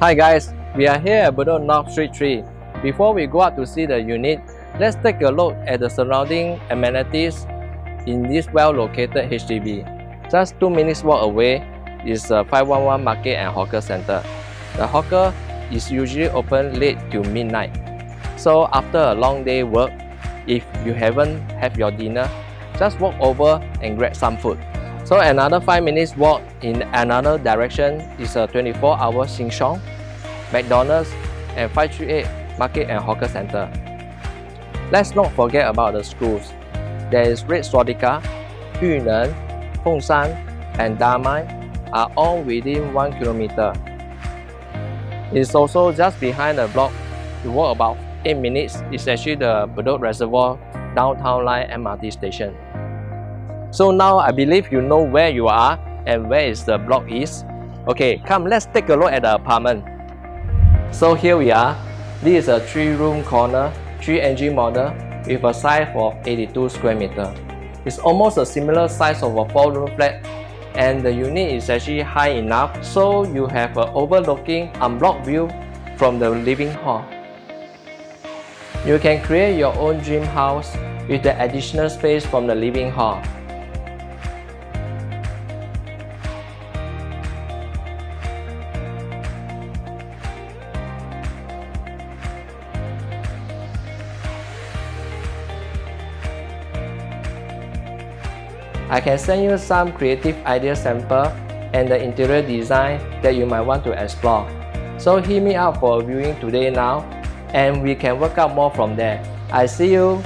Hi guys, we are here at Bedok North Street 3. Before we go out to see the unit, let's take a look at the surrounding amenities in this well-located HDB. Just 2 minutes walk away is uh, a 511 Market and Hawker Center. The hawker is usually open late to midnight. So after a long day work, if you haven't have your dinner, just walk over and grab some food. So another 5 minutes walk in another direction is a 24-hour Sheng McDonald's and 538 Market and Hawker Center. Let's not forget about the schools. There is Red Swastika, Yu Neng, Fengshan and Damai are all within 1 kilometer. It's also just behind the block. You walk about 8 minutes, it's actually the Bedok Reservoir downtown line MRT station. So now I believe you know where you are and where is the block is. Okay, come let's take a look at the apartment. So here we are. This is a 3-room corner, 3NG model with a size of 82 square meter. It's almost a similar size of a 4-room flat and the unit is actually high enough so you have an overlooking unblocked view from the living hall. You can create your own dream house with the additional space from the living hall. I can send you some creative idea sample and the interior design that you might want to explore. So hit me up for a viewing today now and we can work out more from there. I see you